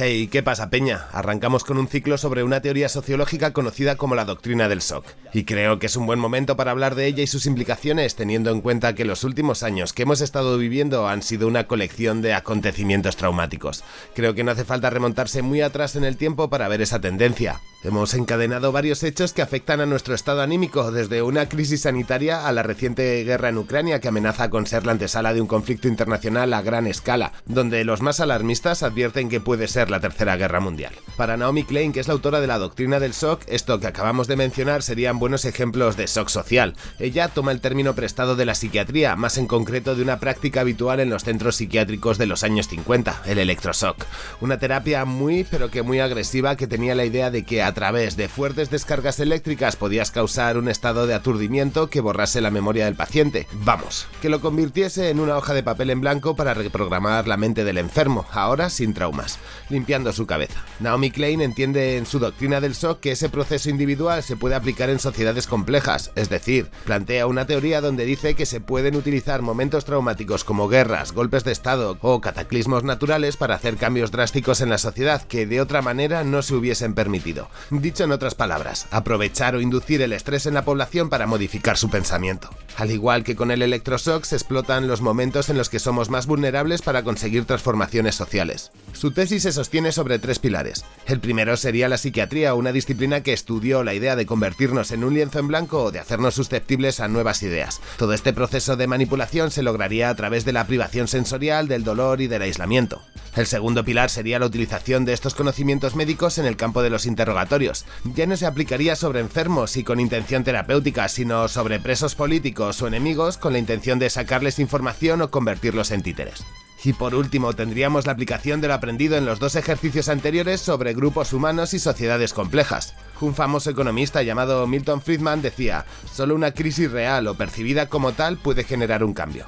Hey, ¿qué pasa, Peña? Arrancamos con un ciclo sobre una teoría sociológica conocida como la doctrina del shock. Y creo que es un buen momento para hablar de ella y sus implicaciones, teniendo en cuenta que los últimos años que hemos estado viviendo han sido una colección de acontecimientos traumáticos. Creo que no hace falta remontarse muy atrás en el tiempo para ver esa tendencia. Hemos encadenado varios hechos que afectan a nuestro estado anímico, desde una crisis sanitaria a la reciente guerra en Ucrania que amenaza con ser la antesala de un conflicto internacional a gran escala, donde los más alarmistas advierten que puede ser la Tercera Guerra Mundial. Para Naomi Klein, que es la autora de la doctrina del shock, esto que acabamos de mencionar serían buenos ejemplos de shock social. Ella toma el término prestado de la psiquiatría, más en concreto de una práctica habitual en los centros psiquiátricos de los años 50, el electroshock. Una terapia muy pero que muy agresiva que tenía la idea de que a través de fuertes descargas eléctricas podías causar un estado de aturdimiento que borrase la memoria del paciente. Vamos, que lo convirtiese en una hoja de papel en blanco para reprogramar la mente del enfermo, ahora sin traumas, limpiando su cabeza. Naomi Klein entiende en su doctrina del shock que ese proceso individual se puede aplicar en sociedades complejas, es decir, plantea una teoría donde dice que se pueden utilizar momentos traumáticos como guerras, golpes de estado o cataclismos naturales para hacer cambios drásticos en la sociedad que de otra manera no se hubiesen permitido. Dicho en otras palabras, aprovechar o inducir el estrés en la población para modificar su pensamiento. Al igual que con el electroshock se explotan los momentos en los que somos más vulnerables para conseguir transformaciones sociales. Su tesis se sostiene sobre tres pilares. El primero sería la psiquiatría, una disciplina que estudió la idea de convertirnos en un lienzo en blanco o de hacernos susceptibles a nuevas ideas. Todo este proceso de manipulación se lograría a través de la privación sensorial, del dolor y del aislamiento. El segundo pilar sería la utilización de estos conocimientos médicos en el campo de los interrogatorios. Ya no se aplicaría sobre enfermos y con intención terapéutica, sino sobre presos políticos o enemigos con la intención de sacarles información o convertirlos en títeres. Y por último, tendríamos la aplicación de lo aprendido en los dos ejercicios anteriores sobre grupos humanos y sociedades complejas. Un famoso economista llamado Milton Friedman decía, solo una crisis real o percibida como tal puede generar un cambio.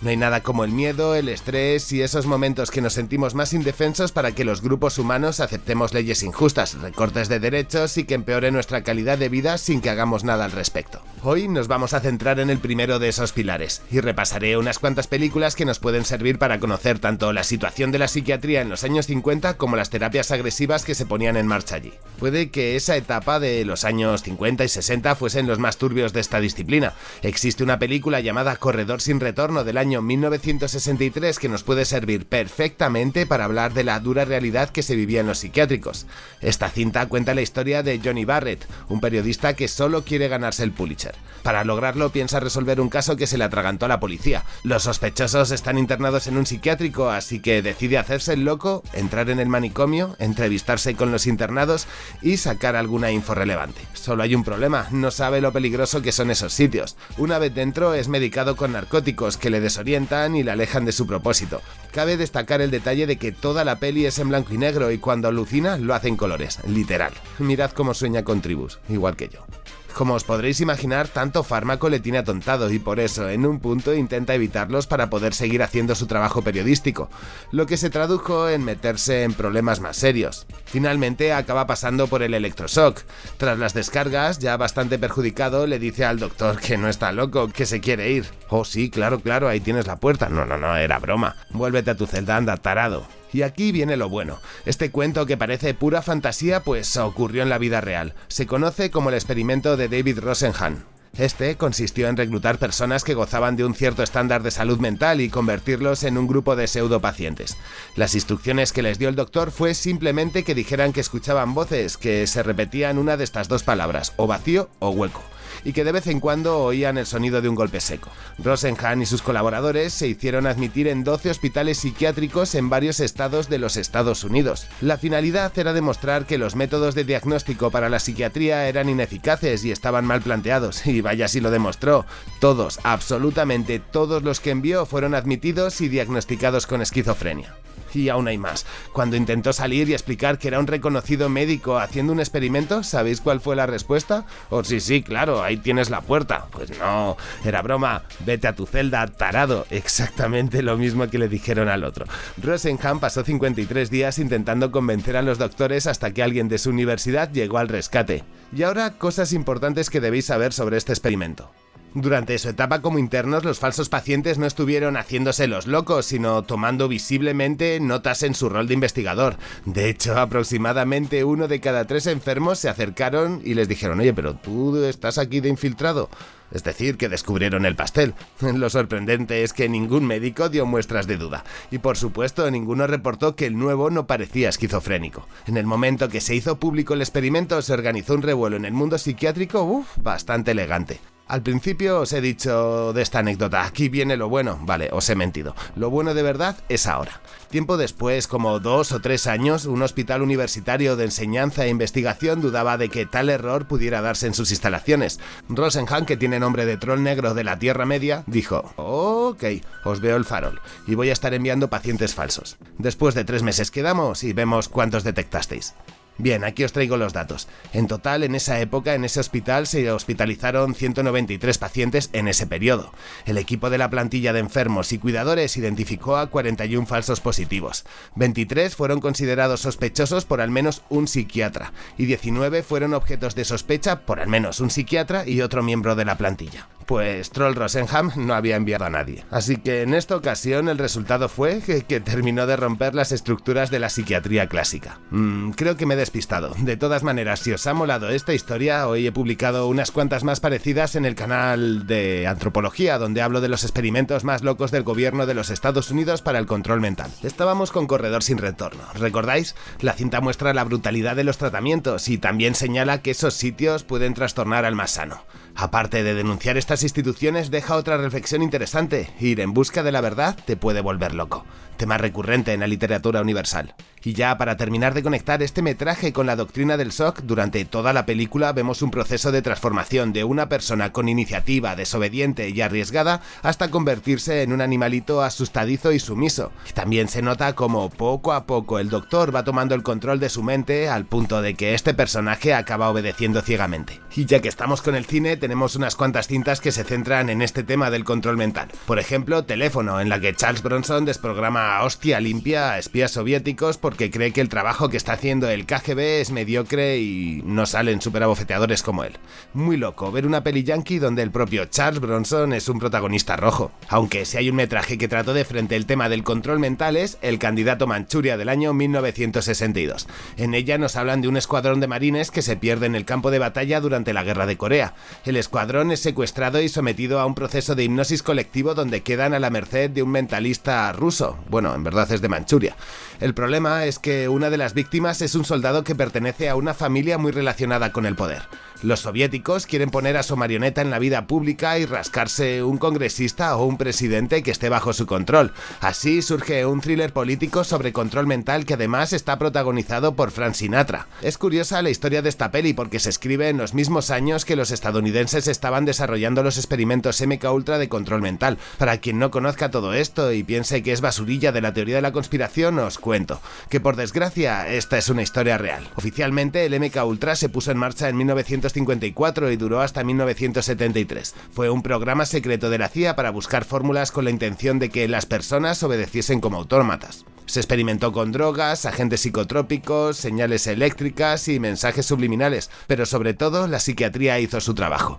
No hay nada como el miedo, el estrés y esos momentos que nos sentimos más indefensos para que los grupos humanos aceptemos leyes injustas, recortes de derechos y que empeore nuestra calidad de vida sin que hagamos nada al respecto. Hoy nos vamos a centrar en el primero de esos pilares y repasaré unas cuantas películas que nos pueden servir para conocer tanto la situación de la psiquiatría en los años 50 como las terapias agresivas que se ponían en marcha allí. Puede que esa etapa de los años 50 y 60 fuesen los más turbios de esta disciplina. Existe una película llamada Corredor sin retorno del año 1963 que nos puede servir perfectamente para hablar de la dura realidad que se vivía en los psiquiátricos. Esta cinta cuenta la historia de Johnny Barrett, un periodista que solo quiere ganarse el Pulitzer. Para lograrlo piensa resolver un caso que se le atragantó a la policía. Los sospechosos están internados en un psiquiátrico, así que decide hacerse el loco, entrar en el manicomio, entrevistarse con los internados y sacar alguna info relevante. Solo hay un problema, no sabe lo peligroso que son esos sitios. Una vez dentro es medicado con narcóticos que le desorientan y le alejan de su propósito. Cabe destacar el detalle de que toda la peli es en blanco y negro y cuando alucina lo hace en colores, literal. Mirad cómo sueña con tribus, igual que yo. Como os podréis imaginar, tanto fármaco le tiene atontado y por eso en un punto intenta evitarlos para poder seguir haciendo su trabajo periodístico, lo que se tradujo en meterse en problemas más serios. Finalmente acaba pasando por el electroshock. Tras las descargas, ya bastante perjudicado, le dice al doctor que no está loco, que se quiere ir. Oh sí, claro, claro, ahí tienes la puerta. No, no, no, era broma. Vuélvete a tu celda, anda, tarado. Y aquí viene lo bueno. Este cuento que parece pura fantasía pues ocurrió en la vida real. Se conoce como el experimento de David Rosenhan. Este consistió en reclutar personas que gozaban de un cierto estándar de salud mental y convertirlos en un grupo de pseudopacientes. Las instrucciones que les dio el doctor fue simplemente que dijeran que escuchaban voces que se repetían una de estas dos palabras, o vacío o hueco y que de vez en cuando oían el sonido de un golpe seco. Rosenhan y sus colaboradores se hicieron admitir en 12 hospitales psiquiátricos en varios estados de los Estados Unidos. La finalidad era demostrar que los métodos de diagnóstico para la psiquiatría eran ineficaces y estaban mal planteados, y vaya si lo demostró. Todos, absolutamente todos los que envió fueron admitidos y diagnosticados con esquizofrenia. Y aún hay más. Cuando intentó salir y explicar que era un reconocido médico haciendo un experimento, ¿sabéis cuál fue la respuesta? Oh, sí, sí, claro, ahí tienes la puerta. Pues no, era broma. Vete a tu celda, tarado. Exactamente lo mismo que le dijeron al otro. Rosenham pasó 53 días intentando convencer a los doctores hasta que alguien de su universidad llegó al rescate. Y ahora, cosas importantes que debéis saber sobre este experimento. Durante su etapa como internos, los falsos pacientes no estuvieron haciéndose los locos, sino tomando visiblemente notas en su rol de investigador. De hecho, aproximadamente uno de cada tres enfermos se acercaron y les dijeron, oye, pero tú estás aquí de infiltrado. Es decir, que descubrieron el pastel. Lo sorprendente es que ningún médico dio muestras de duda. Y por supuesto, ninguno reportó que el nuevo no parecía esquizofrénico. En el momento que se hizo público el experimento, se organizó un revuelo en el mundo psiquiátrico, bastante elegante. Al principio os he dicho de esta anécdota, aquí viene lo bueno, vale, os he mentido. Lo bueno de verdad es ahora. Tiempo después, como dos o tres años, un hospital universitario de enseñanza e investigación dudaba de que tal error pudiera darse en sus instalaciones. Rosenhan, que tiene nombre de troll negro de la Tierra Media, dijo, ok, os veo el farol, y voy a estar enviando pacientes falsos. Después de tres meses quedamos y vemos cuántos detectasteis. Bien, aquí os traigo los datos. En total, en esa época, en ese hospital, se hospitalizaron 193 pacientes en ese periodo. El equipo de la plantilla de enfermos y cuidadores identificó a 41 falsos positivos. 23 fueron considerados sospechosos por al menos un psiquiatra y 19 fueron objetos de sospecha por al menos un psiquiatra y otro miembro de la plantilla pues Troll Rosenham no había enviado a nadie. Así que en esta ocasión el resultado fue que, terminó de romper las estructuras de la psiquiatría clásica. Mm, creo que me he despistado. De todas maneras, si os ha molado esta historia, hoy he publicado unas cuantas más parecidas en el canal de Antropología, donde hablo de los experimentos más locos del gobierno de los Estados Unidos para el control mental. Estábamos con Corredor sin retorno, ¿recordáis? La cinta muestra la brutalidad de los tratamientos y también señala que esos sitios pueden trastornar al más sano. Aparte de denunciar estas instituciones, deja otra reflexión interesante. Ir en busca de la verdad te puede volver loco. Tema recurrente en la literatura universal. Y ya para terminar de conectar este metraje con la doctrina del shock, durante toda la película vemos un proceso de transformación de una persona con iniciativa, desobediente y arriesgada hasta convertirse en un animalito asustadizo y sumiso. También se nota como poco a poco el doctor va tomando el control de su mente al punto de que este personaje acaba obedeciendo ciegamente. Y ya que estamos con el cine, tenemos unas cuantas cintas que se centran en este tema del control mental. Por ejemplo, Teléfono, en la que Charles Bronson desprograma a hostia limpia a espías soviéticos porque cree que el trabajo que está haciendo el KGB es mediocre y no salen superabofeteadores como él. Muy loco ver una peli yankee donde el propio Charles Bronson es un protagonista rojo. Aunque si hay un metraje que trató de frente el tema del control mental es El candidato Manchuria del año 1962. En ella nos hablan de un escuadrón de marines que se pierde en el campo de batalla durante la guerra de Corea. El escuadrón es secuestrado y sometido a un proceso de hipnosis colectivo donde quedan a la merced de un mentalista ruso. Bueno, en verdad es de Manchuria. El problema es que una de las víctimas es un soldado que pertenece a una familia muy relacionada con el poder. Los soviéticos quieren poner a su marioneta en la vida pública y rascarse un congresista o un presidente que esté bajo su control. Así surge un thriller político sobre control mental que además está protagonizado por Frank Sinatra. Es curiosa la historia de esta peli porque se escribe en los mismos años que los estadounidenses estaban desarrollando los experimentos MK Ultra de control mental. Para quien no conozca todo esto y piense que es basurilla de la teoría de la conspiración, os cuento que por desgracia esta es una historia real. Oficialmente el MK Ultra se puso en marcha en 1900 1954 y duró hasta 1973. Fue un programa secreto de la CIA para buscar fórmulas con la intención de que las personas obedeciesen como autómatas. Se experimentó con drogas, agentes psicotrópicos, señales eléctricas y mensajes subliminales, pero sobre todo la psiquiatría hizo su trabajo.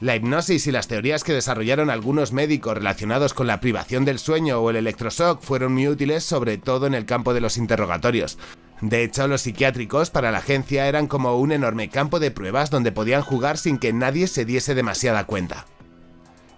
La hipnosis y las teorías que desarrollaron algunos médicos relacionados con la privación del sueño o el electroshock fueron muy útiles sobre todo en el campo de los interrogatorios. De hecho, los psiquiátricos para la agencia eran como un enorme campo de pruebas donde podían jugar sin que nadie se diese demasiada cuenta.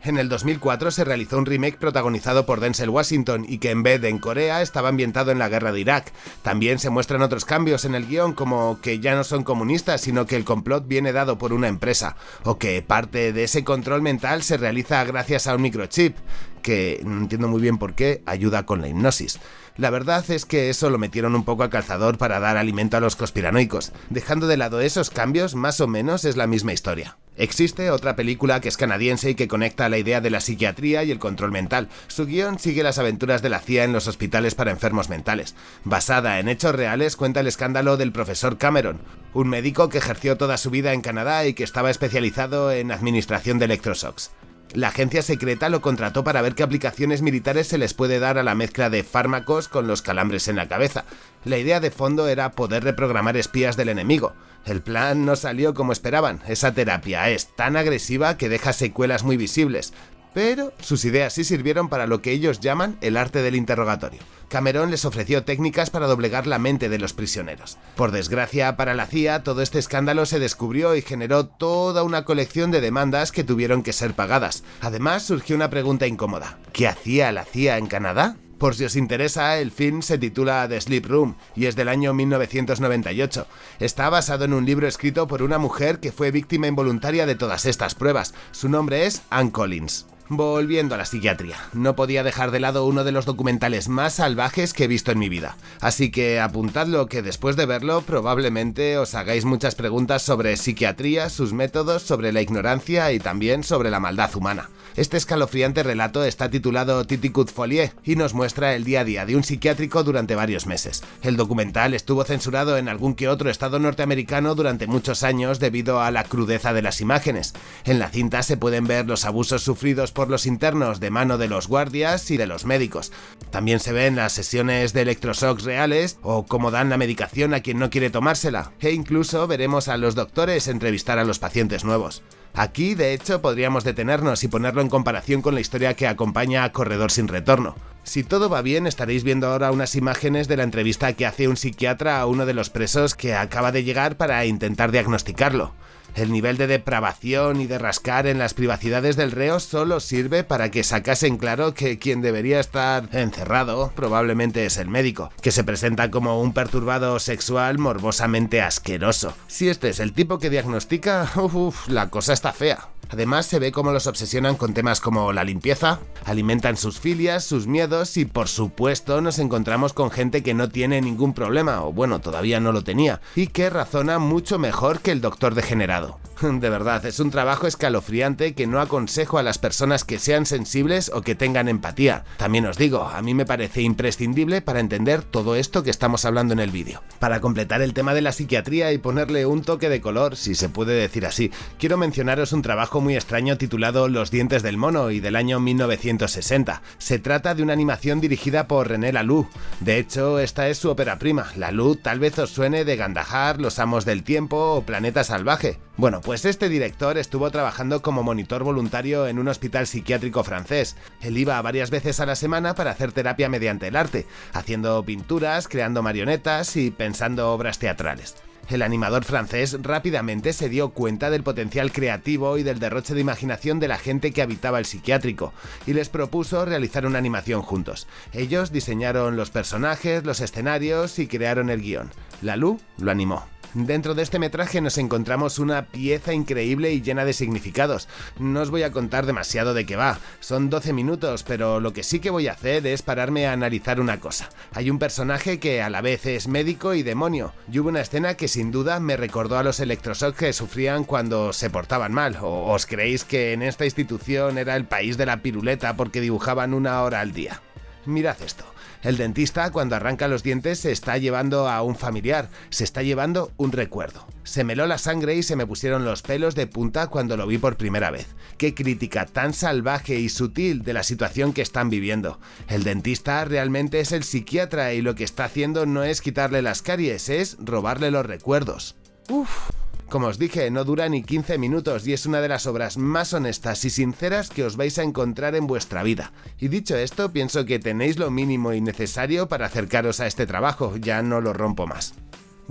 En el 2004 se realizó un remake protagonizado por Denzel Washington y que en vez de en Corea estaba ambientado en la guerra de Irak. También se muestran otros cambios en el guion como que ya no son comunistas sino que el complot viene dado por una empresa o que parte de ese control mental se realiza gracias a un microchip que no entiendo muy bien por qué ayuda con la hipnosis. La verdad es que eso lo metieron un poco a calzador para dar alimento a los conspiranoicos. Dejando de lado esos cambios, más o menos es la misma historia. Existe otra película que es canadiense y que conecta la idea de la psiquiatría y el control mental. Su guion sigue las aventuras de la CIA en los hospitales para enfermos mentales. Basada en hechos reales, cuenta el escándalo del profesor Cameron, un médico que ejerció toda su vida en Canadá y que estaba especializado en administración de electroshocks. La agencia secreta lo contrató para ver qué aplicaciones militares se les puede dar a la mezcla de fármacos con los calambres en la cabeza. La idea de fondo era poder reprogramar espías del enemigo. El plan no salió como esperaban. Esa terapia es tan agresiva que deja secuelas muy visibles. Pero sus ideas sí sirvieron para lo que ellos llaman el arte del interrogatorio. Cameron les ofreció técnicas para doblegar la mente de los prisioneros. Por desgracia para la CIA, todo este escándalo se descubrió y generó toda una colección de demandas que tuvieron que ser pagadas. Además, surgió una pregunta incómoda. ¿Qué hacía la CIA en Canadá? Por si os interesa, el film se titula The Sleep Room y es del año 1998. Está basado en un libro escrito por una mujer que fue víctima involuntaria de todas estas pruebas. Su nombre es Anne Collins. Volviendo a la psiquiatría, no podía dejar de lado uno de los documentales más salvajes que he visto en mi vida, así que apuntadlo que después de verlo probablemente os hagáis muchas preguntas sobre psiquiatría, sus métodos, sobre la ignorancia y también sobre la maldad humana. Este escalofriante relato está titulado Titicut Folie y nos muestra el día a día de un psiquiátrico durante varios meses. El documental estuvo censurado en algún que otro estado norteamericano durante muchos años debido a la crudeza de las imágenes. En la cinta se pueden ver los abusos sufridos por por los internos de mano de los guardias y de los médicos. También se ven las sesiones de electroshocks reales o cómo dan la medicación a quien no quiere tomársela, e incluso veremos a los doctores entrevistar a los pacientes nuevos. Aquí, de hecho, podríamos detenernos y ponerlo en comparación con la historia que acompaña a Corredor sin Retorno. Si todo va bien, estaréis viendo ahora unas imágenes de la entrevista que hace un psiquiatra a uno de los presos que acaba de llegar para intentar diagnosticarlo. El nivel de depravación y de rascar en las privacidades del reo solo sirve para que sacasen claro que quien debería estar encerrado probablemente es el médico, que se presenta como un perturbado sexual morbosamente asqueroso. Si este es el tipo que diagnostica, uff, la cosa está fea. Además se ve cómo los obsesionan con temas como la limpieza, alimentan sus filias, sus miedos y por supuesto nos encontramos con gente que no tiene ningún problema, o bueno, todavía no lo tenía, y que razona mucho mejor que el doctor degenerado. De verdad, es un trabajo escalofriante que no aconsejo a las personas que sean sensibles o que tengan empatía. También os digo, a mí me parece imprescindible para entender todo esto que estamos hablando en el vídeo. Para completar el tema de la psiquiatría y ponerle un toque de color, si se puede decir así, quiero mencionaros un trabajo muy extraño titulado Los dientes del mono y del año 1960. Se trata de una animación dirigida por René Laloux. De hecho, esta es su ópera prima. Laloux tal vez os suene de Gandahar, Los amos del tiempo o Planeta salvaje. Bueno, pues este director estuvo trabajando como monitor voluntario en un hospital psiquiátrico francés. Él iba varias veces a la semana para hacer terapia mediante el arte, haciendo pinturas, creando marionetas y pensando obras teatrales. El animador francés rápidamente se dio cuenta del potencial creativo y del derroche de imaginación de la gente que habitaba el psiquiátrico, y les propuso realizar una animación juntos. Ellos diseñaron los personajes, los escenarios y crearon el guion. Lalou lo animó. Dentro de este metraje nos encontramos una pieza increíble y llena de significados. No os voy a contar demasiado de qué va, son 12 minutos, pero lo que sí que voy a hacer es pararme a analizar una cosa. Hay un personaje que a la vez es médico y demonio, y hubo una escena que sin duda me recordó a los electroshocks que sufrían cuando se portaban mal, o os creéis que en esta institución era el país de la piruleta porque dibujaban una hora al día. Mirad esto. El dentista cuando arranca los dientes se está llevando a un familiar, se está llevando un recuerdo. Se meló la sangre y se me pusieron los pelos de punta cuando lo vi por primera vez. Qué crítica tan salvaje y sutil de la situación que están viviendo. El dentista realmente es el psiquiatra y lo que está haciendo no es quitarle las caries, es robarle los recuerdos. Uf. Como os dije, no dura ni 15 minutos y es una de las obras más honestas y sinceras que os vais a encontrar en vuestra vida. Y dicho esto, pienso que tenéis lo mínimo y necesario para acercaros a este trabajo, ya no lo rompo más.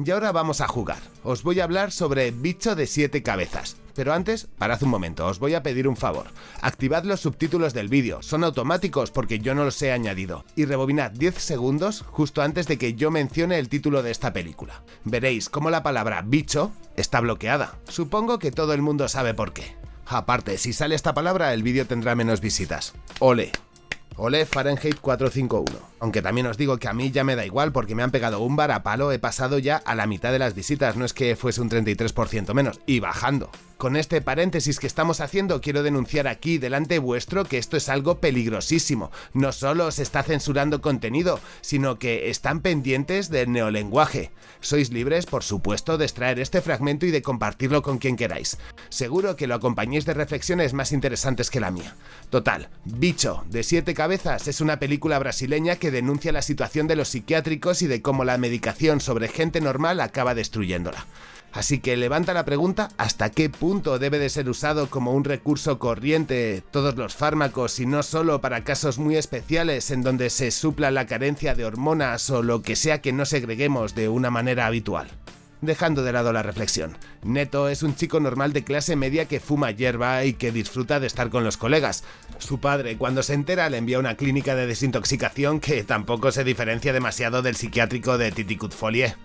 Y ahora vamos a jugar. Os voy a hablar sobre Bicho de 7 cabezas. Pero antes, parad un momento, os voy a pedir un favor. Activad los subtítulos del vídeo, son automáticos porque yo no los he añadido. Y rebobinad 10 segundos justo antes de que yo mencione el título de esta película. Veréis cómo la palabra bicho está bloqueada. Supongo que todo el mundo sabe por qué. Aparte, si sale esta palabra, el vídeo tendrá menos visitas. Ole. Ole Fahrenheit 451. Aunque también os digo que a mí ya me da igual porque me han pegado un bar a palo, he pasado ya a la mitad de las visitas, no es que fuese un 33% menos, y bajando. Con este paréntesis que estamos haciendo, quiero denunciar aquí delante vuestro que esto es algo peligrosísimo. No solo se está censurando contenido, sino que están pendientes del neolenguaje. Sois libres, por supuesto, de extraer este fragmento y de compartirlo con quien queráis. Seguro que lo acompañéis de reflexiones más interesantes que la mía. Total, Bicho, de siete cabezas, es una película brasileña que denuncia la situación de los psiquiátricos y de cómo la medicación sobre gente normal acaba destruyéndola. Así que levanta la pregunta hasta qué punto debe de ser usado como un recurso corriente todos los fármacos y no solo para casos muy especiales en donde se supla la carencia de hormonas o lo que sea que no segreguemos de una manera habitual. Dejando de lado la reflexión, Neto es un chico normal de clase media que fuma hierba y que disfruta de estar con los colegas. Su padre, cuando se entera, le envía a una clínica de desintoxicación que tampoco se diferencia demasiado del psiquiátrico de Titicut Folie.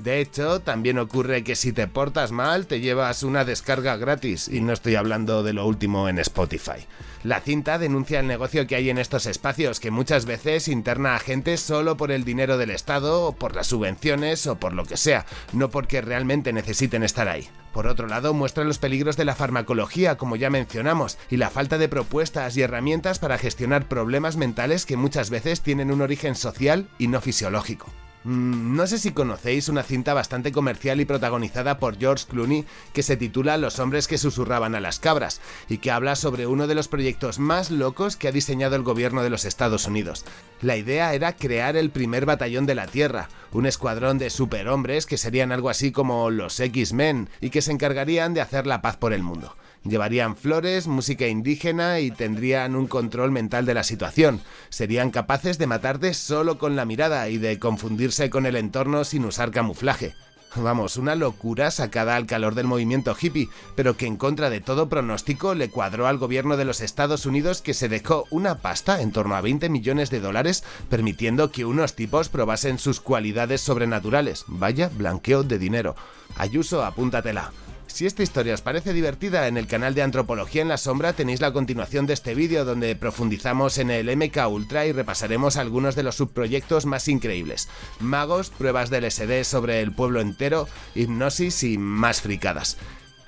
De hecho, también ocurre que si te portas mal te llevas una descarga gratis, y no estoy hablando de lo último en Spotify. La cinta denuncia el negocio que hay en estos espacios, que muchas veces interna a gente solo por el dinero del Estado, o por las subvenciones, o por lo que sea, no porque realmente necesiten estar ahí. Por otro lado, muestra los peligros de la farmacología, como ya mencionamos, y la falta de propuestas y herramientas para gestionar problemas mentales que muchas veces tienen un origen social y no fisiológico. Mm, no sé si conocéis una cinta bastante comercial y protagonizada por George Clooney que se titula Los hombres que susurraban a las cabras y que habla sobre uno de los proyectos más locos que ha diseñado el gobierno de los Estados Unidos. La idea era crear el primer batallón de la Tierra, un escuadrón de superhombres que serían algo así como los X-Men y que se encargarían de hacer la paz por el mundo. Llevarían flores, música indígena y tendrían un control mental de la situación. Serían capaces de matarte solo con la mirada y de confundirse con el entorno sin usar camuflaje. Vamos, una locura sacada al calor del movimiento hippie, pero que en contra de todo pronóstico le cuadró al gobierno de los Estados Unidos que se dejó una pasta en torno a 20 millones de dólares permitiendo que unos tipos probasen sus cualidades sobrenaturales. Vaya blanqueo de dinero. Ayuso, apúntatela. Si esta historia os parece divertida, en el canal de Antropología en la Sombra tenéis la continuación de este vídeo donde profundizamos en el MK Ultra y repasaremos algunos de los subproyectos más increíbles. Magos, pruebas del SD sobre el pueblo entero, hipnosis y más fricadas.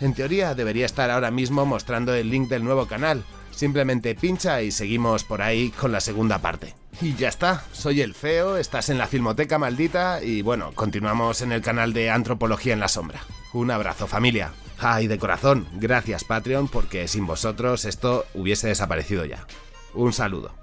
En teoría debería estar ahora mismo mostrando el link del nuevo canal, simplemente pincha y seguimos por ahí con la segunda parte. Y ya está, soy el feo, estás en la Filmoteca Maldita y bueno, continuamos en el canal de Antropología en la Sombra. Un abrazo familia. Ay, de corazón, gracias Patreon porque sin vosotros esto hubiese desaparecido ya. Un saludo.